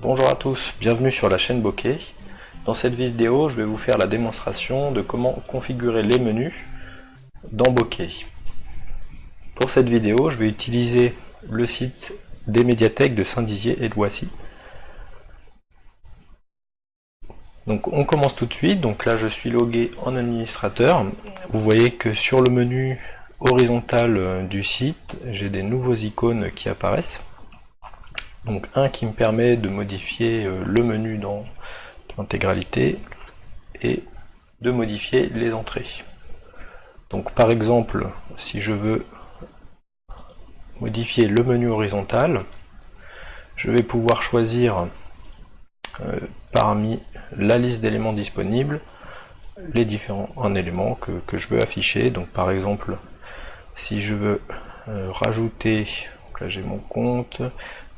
Bonjour à tous, bienvenue sur la chaîne Bokeh. Dans cette vidéo, je vais vous faire la démonstration de comment configurer les menus dans Bokeh. Pour cette vidéo, je vais utiliser le site des médiathèques de Saint-Dizier et de Voici. Donc on commence tout de suite, donc là je suis logué en administrateur. Vous voyez que sur le menu horizontal du site, j'ai des nouveaux icônes qui apparaissent. Donc un qui me permet de modifier euh, le menu dans l'intégralité et de modifier les entrées. Donc par exemple, si je veux modifier le menu horizontal, je vais pouvoir choisir euh, parmi la liste d'éléments disponibles les différents éléments que, je veux afficher. Donc par exemple, si je veux euh, rajouter, donc là j'ai mon compte,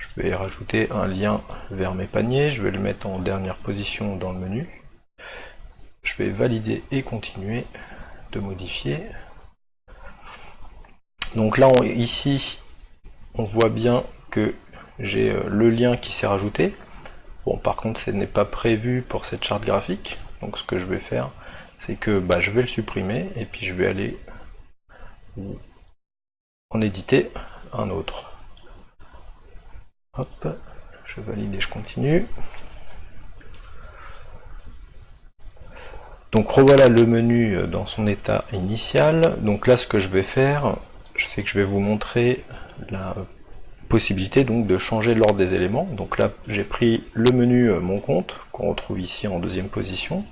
je vais rajouter un lien vers mes paniers, je vais le mettre en dernière position dans le menu. Je vais valider et continuer de modifier. Donc là, ici, on voit bien que j'ai euh, le lien qui s'est rajouté. Bon, par contre, ce n'est pas prévu pour cette charte graphique. Donc ce que je vais faire, c'est que bah, je vais le supprimer et puis je vais aller en éditer un autre. Hop, je valide et je continue. Donc revoilà le menu euh, dans son état initial. Donc là ce que je vais faire, sais que je vais vous montrer la possibilité donc de changer l'ordre des éléments. Donc là j'ai pris le menu euh, mon compte qu'on retrouve ici en deuxième position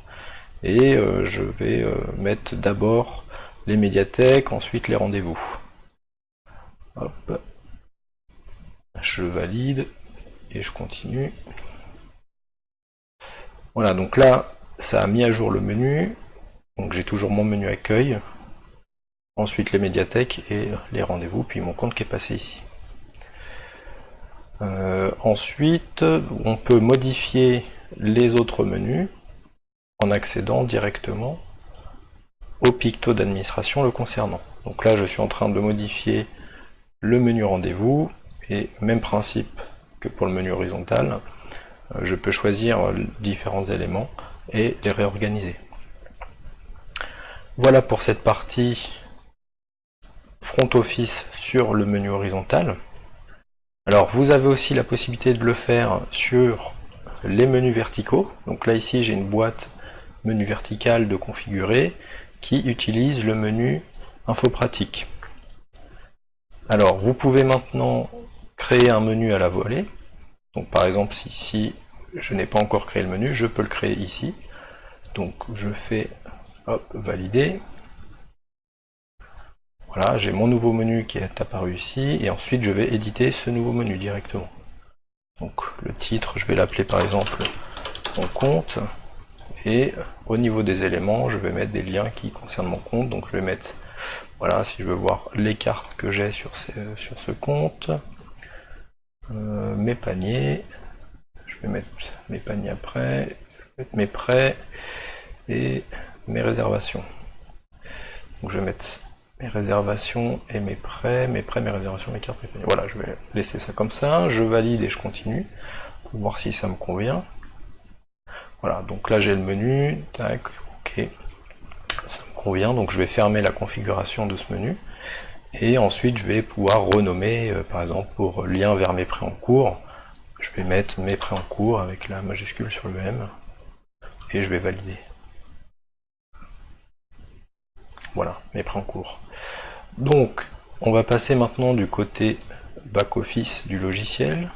et euh, je vais mettre d'abord les médiathèques, ensuite les rendez-vous. Je valide et je continue. Voilà, donc là, ça a mis à jour le menu. Donc j'ai toujours mon menu accueil. Ensuite les médiathèques et les rendez-vous, puis mon compte qui est passé ici. Euh, ensuite, on peut modifier les autres menus en accédant directement au picto d'administration le concernant. Donc là, je suis en train de modifier le menu rendez-vous, et même principe que pour le menu horizontal, euh, je peux choisir différents éléments et les réorganiser. Voilà pour cette partie front office sur le menu horizontal. Alors vous avez aussi la possibilité de le faire sur les menus verticaux. Donc là ici j'ai une boîte menu vertical de configurer qui utilise le menu info pratique. Alors vous pouvez maintenant créer un menu à la volée. Donc par exemple, si, je n'ai pas encore créé le menu, je peux le créer ici. Donc je fais hop, valider. Voilà, j'ai mon nouveau menu qui est apparu ici, et ensuite je vais éditer ce nouveau menu directement. Donc le titre, je vais l'appeler par exemple mon compte, et au niveau des éléments, je vais mettre des liens qui concernent mon compte, donc je vais mettre, voilà, si je veux voir les cartes que j'ai sur ce compte, euh, mes paniers, je vais mettre mes paniers après, mettre mes prêts et mes réservations. Donc je vais mettre mes réservations et mes prêts, mes prêts, mes réservations, mes cartes, mes paniers. Voilà, je vais laisser ça comme ça, je valide et je continue pour voir si ça me convient. Voilà, donc là j'ai le menu, tac, ok, ça me convient, donc je vais fermer la configuration de ce menu. Et ensuite, je vais pouvoir renommer, euh, par exemple, pour lien vers mes prêts en cours, je vais mettre mes prêts en cours avec la majuscule sur le M, et je vais valider. Voilà, mes prêts en cours. Donc, on va passer maintenant du côté back-office du logiciel.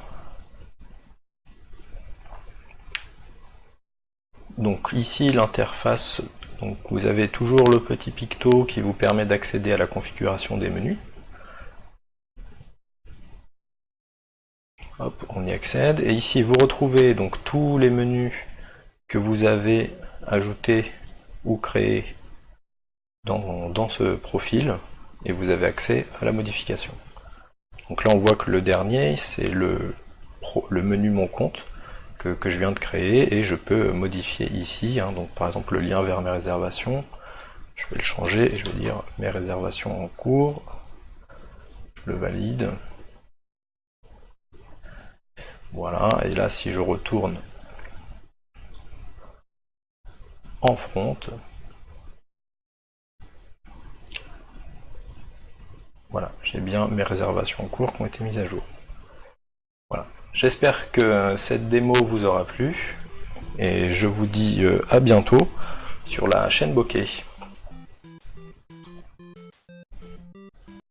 Donc ici, l'interface vous avez toujours le petit picto qui vous permet d'accéder à la configuration des menus. On y accède. Et ici, vous retrouvez donc tous les menus que vous avez ajoutés ou créés dans, ce profil. Et vous avez accès à la modification. Donc là, on voit que le dernier, c'est le menu Mon compte que, je viens de créer et je peux modifier ici, hein. donc par exemple le lien vers mes réservations, je vais le changer et je vais dire mes réservations en cours, je le valide, Voilà, et là si je retourne en front, voilà, j'ai bien mes réservations en cours qui ont été mises à jour. J'espère que cette démo vous aura plu, et je vous dis euh, à bientôt sur la chaîne Bokeh.